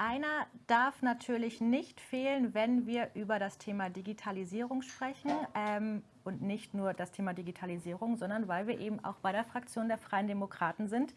einer darf natürlich nicht fehlen, wenn wir über das Thema Digitalisierung sprechen. Ähm, und nicht nur das Thema Digitalisierung, sondern weil wir eben auch bei der Fraktion der Freien Demokraten sind.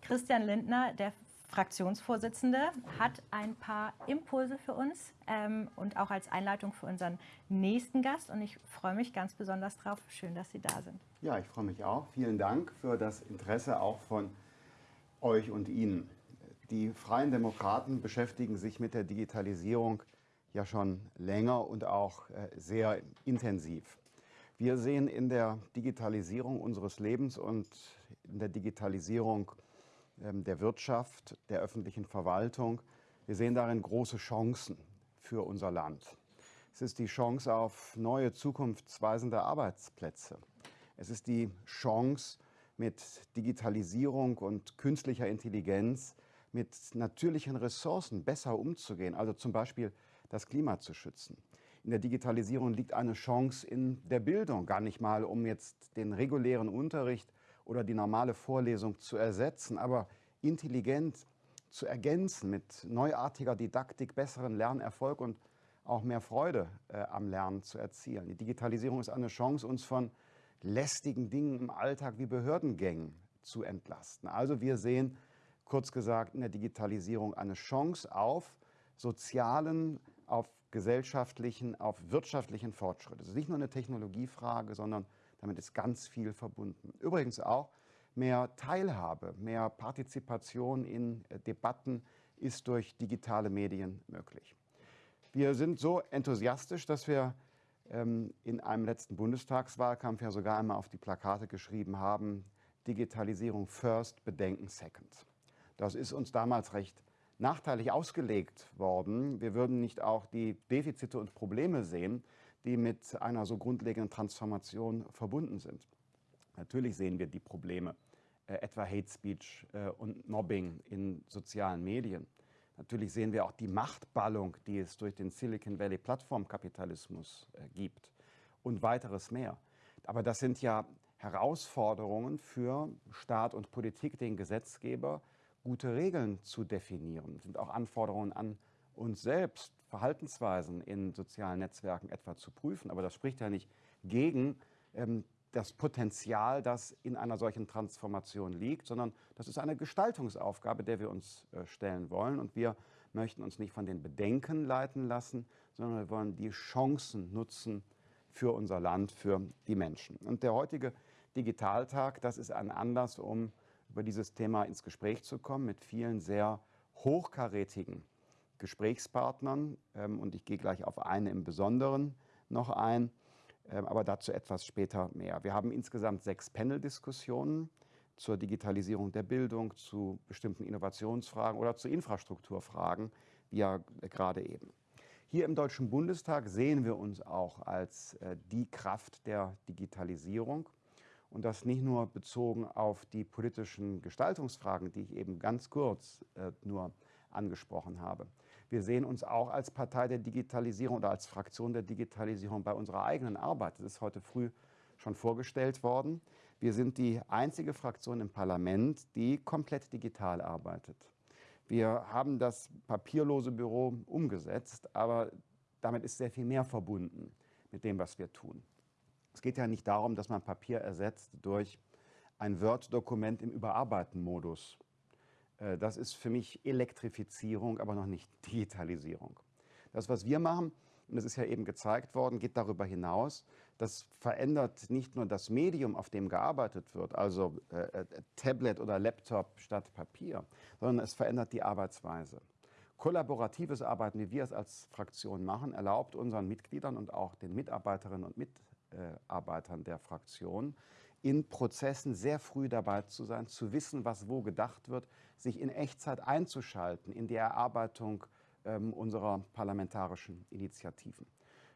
Christian Lindner, der Fraktionsvorsitzende, hat ein paar Impulse für uns ähm, und auch als Einleitung für unseren nächsten Gast. Und ich freue mich ganz besonders drauf. Schön, dass Sie da sind. Ja, ich freue mich auch. Vielen Dank für das Interesse auch von euch und Ihnen. Die Freien Demokraten beschäftigen sich mit der Digitalisierung ja schon länger und auch äh, sehr intensiv. Wir sehen in der Digitalisierung unseres Lebens und in der Digitalisierung ähm, der Wirtschaft, der öffentlichen Verwaltung, wir sehen darin große Chancen für unser Land. Es ist die Chance auf neue zukunftsweisende Arbeitsplätze. Es ist die Chance, mit Digitalisierung und künstlicher Intelligenz mit natürlichen Ressourcen besser umzugehen, also zum Beispiel das Klima zu schützen. In der Digitalisierung liegt eine Chance in der Bildung, gar nicht mal, um jetzt den regulären Unterricht oder die normale Vorlesung zu ersetzen, aber intelligent zu ergänzen mit neuartiger Didaktik, besseren Lernerfolg und auch mehr Freude äh, am Lernen zu erzielen. Die Digitalisierung ist eine Chance, uns von lästigen Dingen im Alltag wie Behördengängen zu entlasten. Also wir sehen kurz gesagt in der Digitalisierung eine Chance auf sozialen, auf gesellschaftlichen, auf wirtschaftlichen Fortschritt. Es ist nicht nur eine Technologiefrage, sondern damit ist ganz viel verbunden. Übrigens auch mehr Teilhabe, mehr Partizipation in äh, Debatten ist durch digitale Medien möglich. Wir sind so enthusiastisch, dass wir ähm, in einem letzten Bundestagswahlkampf ja sogar einmal auf die Plakate geschrieben haben, Digitalisierung first, Bedenken second. Das ist uns damals recht nachteilig ausgelegt worden. Wir würden nicht auch die Defizite und Probleme sehen, die mit einer so grundlegenden Transformation verbunden sind. Natürlich sehen wir die Probleme, äh, etwa Hate Speech äh, und Mobbing in sozialen Medien. Natürlich sehen wir auch die Machtballung, die es durch den Silicon Valley Plattformkapitalismus äh, gibt und weiteres mehr. Aber das sind ja Herausforderungen für Staat und Politik, den Gesetzgeber, gute Regeln zu definieren. Sind auch Anforderungen an uns selbst, Verhaltensweisen in sozialen Netzwerken etwa zu prüfen. Aber das spricht ja nicht gegen ähm, das Potenzial, das in einer solchen Transformation liegt, sondern das ist eine Gestaltungsaufgabe, der wir uns äh, stellen wollen. Und wir möchten uns nicht von den Bedenken leiten lassen, sondern wir wollen die Chancen nutzen für unser Land, für die Menschen. Und der heutige Digitaltag, das ist ein Anlass, um über dieses Thema ins Gespräch zu kommen mit vielen sehr hochkarätigen Gesprächspartnern. Ähm, und ich gehe gleich auf eine im Besonderen noch ein, ähm, aber dazu etwas später mehr. Wir haben insgesamt sechs Panel-Diskussionen zur Digitalisierung der Bildung, zu bestimmten Innovationsfragen oder zu Infrastrukturfragen, wie ja gerade eben. Hier im Deutschen Bundestag sehen wir uns auch als äh, die Kraft der Digitalisierung und das nicht nur bezogen auf die politischen Gestaltungsfragen, die ich eben ganz kurz äh, nur angesprochen habe. Wir sehen uns auch als Partei der Digitalisierung oder als Fraktion der Digitalisierung bei unserer eigenen Arbeit. Das ist heute früh schon vorgestellt worden. Wir sind die einzige Fraktion im Parlament, die komplett digital arbeitet. Wir haben das papierlose Büro umgesetzt, aber damit ist sehr viel mehr verbunden mit dem, was wir tun. Es geht ja nicht darum, dass man Papier ersetzt durch ein Word-Dokument im Überarbeiten-Modus. Äh, das ist für mich Elektrifizierung, aber noch nicht Digitalisierung. Das, was wir machen, und das ist ja eben gezeigt worden, geht darüber hinaus. Das verändert nicht nur das Medium, auf dem gearbeitet wird, also äh, äh, Tablet oder Laptop statt Papier, sondern es verändert die Arbeitsweise. Kollaboratives Arbeiten, wie wir es als Fraktion machen, erlaubt unseren Mitgliedern und auch den Mitarbeiterinnen und Mitarbeitern, Mitarbeitern der Fraktion, in Prozessen sehr früh dabei zu sein, zu wissen, was wo gedacht wird, sich in Echtzeit einzuschalten in die Erarbeitung ähm, unserer parlamentarischen Initiativen.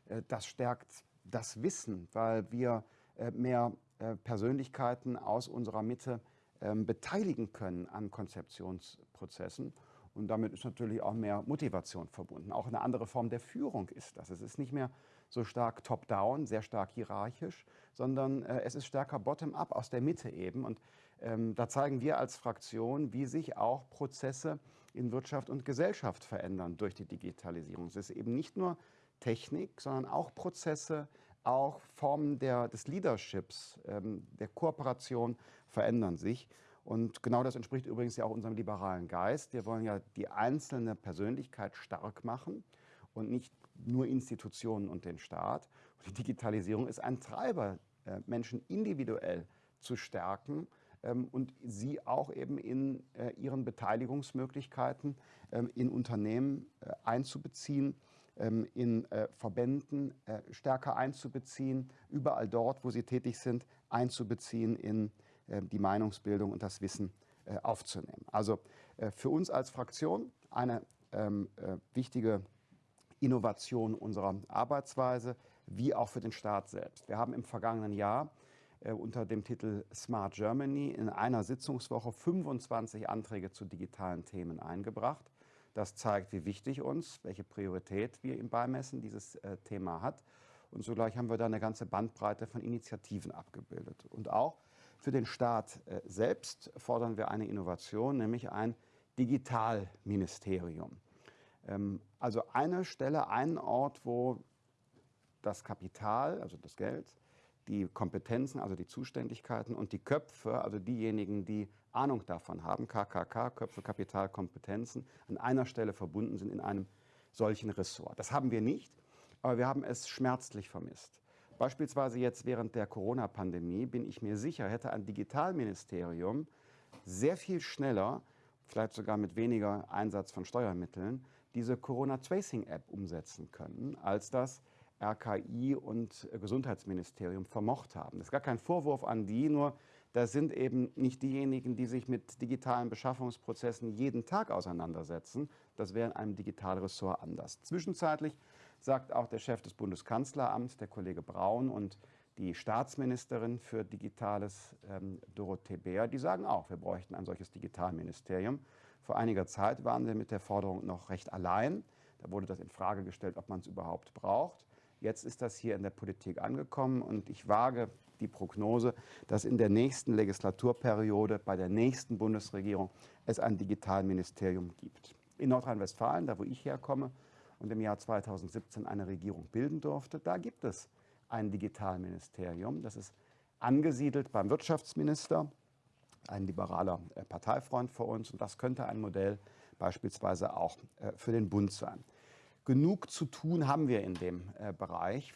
Äh, das stärkt das Wissen, weil wir äh, mehr äh, Persönlichkeiten aus unserer Mitte ähm, beteiligen können an Konzeptionsprozessen. Und damit ist natürlich auch mehr Motivation verbunden. Auch eine andere Form der Führung ist das. Es ist nicht mehr so stark top-down, sehr stark hierarchisch, sondern äh, es ist stärker bottom-up, aus der Mitte eben. Und Ähm, da zeigen wir als Fraktion, wie sich auch Prozesse in Wirtschaft und Gesellschaft verändern durch die Digitalisierung. Es ist eben nicht nur Technik, sondern auch Prozesse, auch Formen der, des Leaderships, ähm, der Kooperation verändern sich. Und genau das entspricht übrigens ja auch unserem liberalen Geist. Wir wollen ja die einzelne Persönlichkeit stark machen und nicht nur Institutionen und den Staat. Und die Digitalisierung ist ein Treiber, äh, Menschen individuell zu stärken ähm, und sie auch eben in äh, ihren Beteiligungsmöglichkeiten ähm, in Unternehmen äh, einzubeziehen, ähm, in Verbänden stärker einzubeziehen, überall dort, wo sie tätig sind, einzubeziehen in die Meinungsbildung und das Wissen aufzunehmen. Also für uns als Fraktion eine wichtige Innovation unserer Arbeitsweise, wie auch für den Staat selbst. Wir haben im vergangenen Jahr äh, unter dem Titel Smart Germany in einer Sitzungswoche 25 Anträge zu digitalen Themen eingebracht. Das zeigt, wie wichtig uns, welche Priorität wir ihm beimessen, dieses äh, Thema hat. Und zugleich haben wir da eine ganze Bandbreite von Initiativen abgebildet. Und auch für den Staat äh, selbst fordern wir eine Innovation, nämlich ein Digitalministerium. Ähm, also eine Stelle, einen Ort, wo das Kapital, also das Geld, die Kompetenzen, also die Zuständigkeiten und die Köpfe, also diejenigen, die Ahnung davon haben, KKK, Köpfe, Kapital, Kompetenzen, an einer Stelle verbunden sind in einem solchen Ressort. Das haben wir nicht, aber wir haben es schmerzlich vermisst. Beispielsweise jetzt während der Corona-Pandemie bin ich mir sicher, hätte ein Digitalministerium sehr viel schneller, vielleicht sogar mit weniger Einsatz von Steuermitteln, diese Corona-Tracing-App umsetzen können, als das RKI und Gesundheitsministerium vermocht haben. Das ist gar kein Vorwurf an die, nur das sind eben nicht diejenigen, die sich mit digitalen Beschaffungsprozessen jeden Tag auseinandersetzen. Das wäre in einem Digitalressort anders. Zwischenzeitlich sagt auch der Chef des Bundeskanzleramts, der Kollege Braun und die Staatsministerin für Digitales, ähm, Dorothee Bär, die sagen auch, wir bräuchten ein solches Digitalministerium. Vor einiger Zeit waren wir mit der Forderung noch recht allein. Da wurde das in Frage gestellt, ob man es überhaupt braucht. Jetzt ist das hier in der Politik angekommen und ich wage die Prognose, dass in der nächsten Legislaturperiode bei der nächsten Bundesregierung es ein Digitalministerium gibt. In Nordrhein-Westfalen, da wo ich herkomme und im Jahr 2017 eine Regierung bilden durfte, da gibt es ein Digitalministerium. Das ist angesiedelt beim Wirtschaftsminister, ein liberaler äh, Parteifreund für uns. Und das könnte ein Modell beispielsweise auch äh, für den Bund sein. Genug zu tun haben wir in dem äh, Bereich.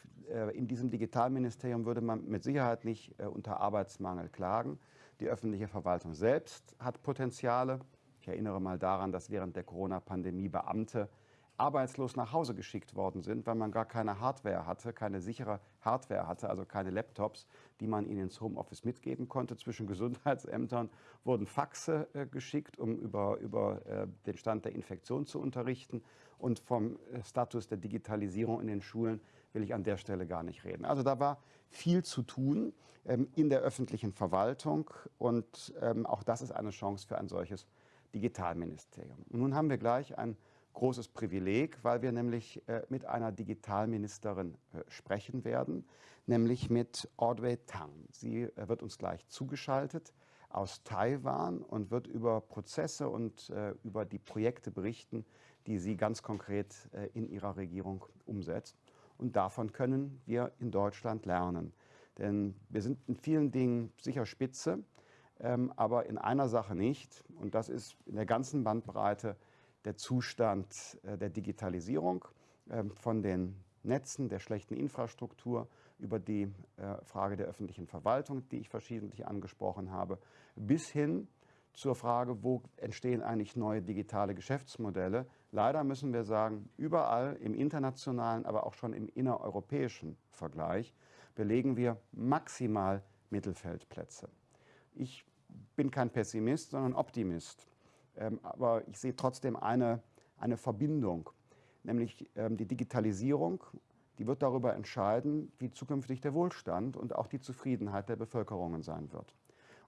In diesem Digitalministerium würde man mit Sicherheit nicht unter Arbeitsmangel klagen. Die öffentliche Verwaltung selbst hat Potenziale. Ich erinnere mal daran, dass während der Corona-Pandemie Beamte arbeitslos nach Hause geschickt worden sind, weil man gar keine Hardware hatte, keine sichere Hardware hatte, also keine Laptops, die man ihnen ins Homeoffice mitgeben konnte. Zwischen Gesundheitsämtern wurden Faxe äh, geschickt, um über, über äh, den Stand der Infektion zu unterrichten. Und vom äh, Status der Digitalisierung in den Schulen will ich an der Stelle gar nicht reden. Also da war viel zu tun ähm, in der öffentlichen Verwaltung und ähm, auch das ist eine Chance für ein solches Digitalministerium. Und nun haben wir gleich ein großes Privileg, weil wir nämlich äh, mit einer Digitalministerin äh, sprechen werden, nämlich mit Audrey Tang. Sie äh, wird uns gleich zugeschaltet aus Taiwan und wird über Prozesse und über die Projekte berichten, die sie ganz konkret in ihrer Regierung umsetzt. Und davon können wir in Deutschland lernen. Denn wir sind in vielen Dingen sicher spitze, ähm, aber in einer Sache nicht. Und das ist in der ganzen Bandbreite der Zustand äh, der Digitalisierung ähm, von den Netzen, der schlechten Infrastruktur, über die äh, Frage der öffentlichen Verwaltung, die ich verschiedentlich angesprochen habe, bis hin zur Frage, wo entstehen eigentlich neue digitale Geschäftsmodelle. Leider müssen wir sagen, überall im internationalen, aber auch schon im innereuropäischen Vergleich belegen wir maximal Mittelfeldplätze. Ich bin kein Pessimist, sondern Optimist. Ähm, aber ich sehe trotzdem eine, eine Verbindung, nämlich ähm, die Digitalisierung, die wird darüber entscheiden, wie zukünftig der Wohlstand und auch die Zufriedenheit der Bevölkerungen sein wird.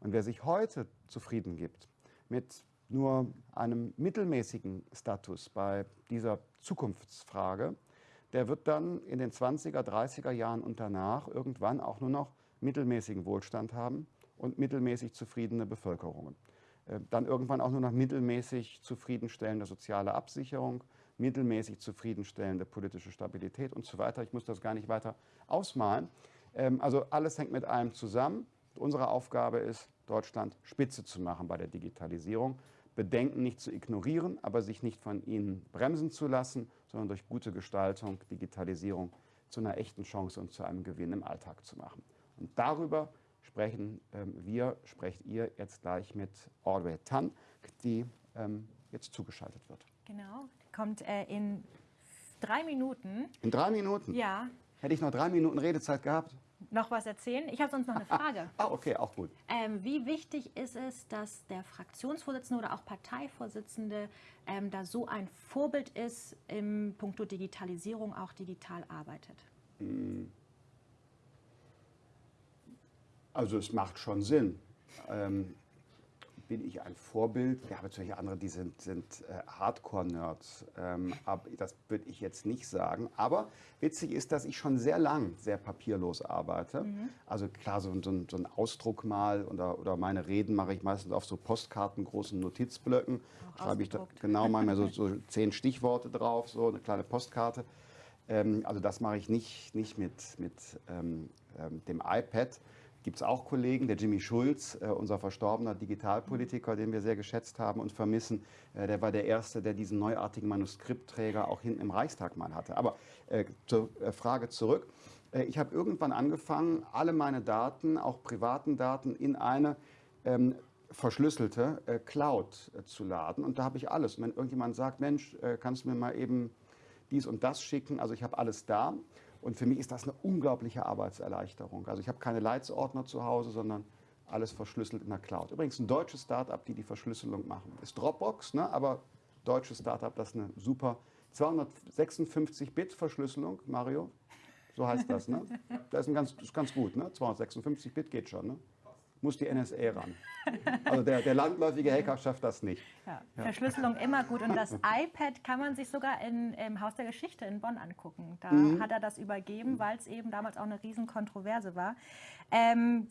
Und wer sich heute zufrieden gibt mit nur einem mittelmäßigen Status bei dieser Zukunftsfrage, der wird dann in den 20er, 30er Jahren und danach irgendwann auch nur noch mittelmäßigen Wohlstand haben und mittelmäßig zufriedene Bevölkerungen. Äh, dann irgendwann auch nur noch mittelmäßig zufriedenstellende soziale Absicherung, mittelmäßig zufriedenstellende politische Stabilität und so weiter. Ich muss das gar nicht weiter ausmalen. Ähm, also alles hängt mit allem zusammen. Unsere Aufgabe ist, Deutschland Spitze zu machen bei der Digitalisierung. Bedenken nicht zu ignorieren, aber sich nicht von ihnen bremsen zu lassen, sondern durch gute Gestaltung Digitalisierung zu einer echten Chance und zu einem Gewinn im Alltag zu machen. Und darüber sprechen ähm, wir, sprecht ihr jetzt gleich mit Audrey Tan, die ähm, jetzt zugeschaltet wird. Genau, kommt äh, in drei Minuten. In drei Minuten? Ja. Hätte ich noch drei Minuten Redezeit gehabt? Noch was erzählen? Ich habe sonst noch eine Frage. ah, okay, auch gut. Ähm, wie wichtig ist es, dass der Fraktionsvorsitzende oder auch Parteivorsitzende ähm, da so ein Vorbild ist im Punkto Digitalisierung, auch digital arbeitet? Hm. Also es macht schon Sinn. Ähm, bin ich ein Vorbild? Wir haben natürlich andere, die sind, sind äh, Hardcore-Nerds. Ähm, das würde ich jetzt nicht sagen. Aber witzig ist, dass ich schon sehr lang sehr papierlos arbeite. Mhm. Also klar, so, so, so, ein Ausdruck mal oder, oder meine Reden mache ich meistens auf so Postkarten, großen Notizblöcken. Schreibe ich da genau mal so, so zehn Stichworte drauf, so eine kleine Postkarte. Ähm, also das mache ich nicht, nicht mit, mit ähm, ähm dem iPad gibt es auch Kollegen, der Jimmy Schulz, äh, unser verstorbener Digitalpolitiker, den wir sehr geschätzt haben und vermissen, äh, der war der Erste, der diesen neuartigen Manuskriptträger auch hinten im Reichstag mal hatte. Aber äh, zur äh, Frage zurück. Äh, ich habe irgendwann angefangen, alle meine Daten, auch privaten Daten, in eine ähm, verschlüsselte äh, Cloud zu laden. Und da habe ich alles. Und wenn irgendjemand sagt, Mensch, kannst du mir mal eben dies und das schicken, also ich habe alles da. Und für mich ist das eine unglaubliche Arbeitserleichterung. Also ich habe keine Leitsordner zu Hause, sondern alles verschlüsselt in der Cloud. Übrigens ein deutsches Startup, die die Verschlüsselung machen. Ist Dropbox, ne? aber deutsches Startup, das ist eine super 256-Bit-Verschlüsselung, Mario. So heißt das, ne? Das ist, ganz, ist ganz gut, ne? 256 Bit geht schon, ne? Muss die NSA ran. Also der, der landläufige Hacker schafft das nicht. Ja. Verschlüsselung immer gut. Und das iPad kann man sich sogar in, im Haus der Geschichte in Bonn angucken. Da mhm. hat er das übergeben, weil es eben damals auch eine Riesenkontroverse war. Ähm,